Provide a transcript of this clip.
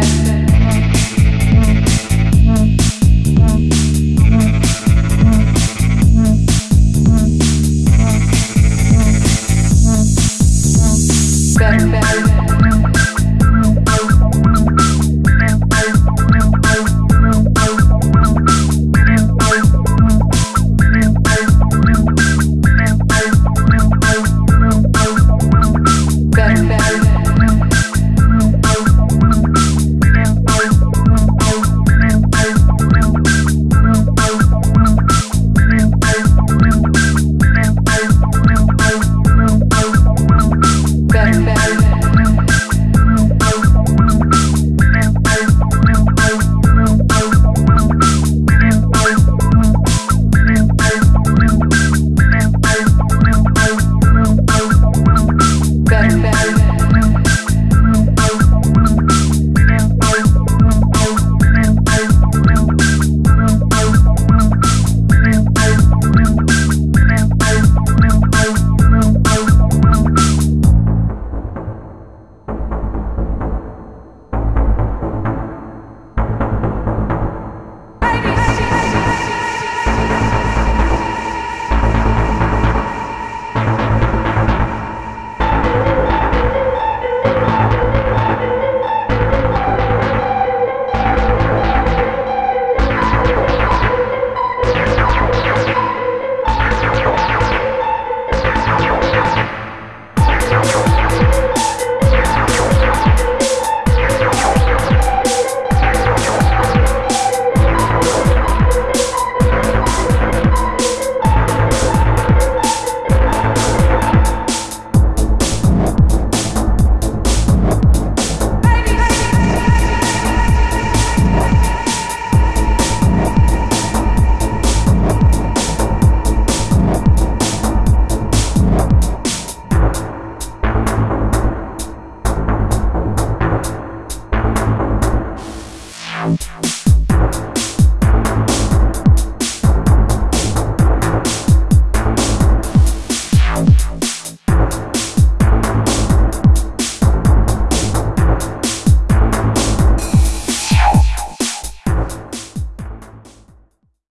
back.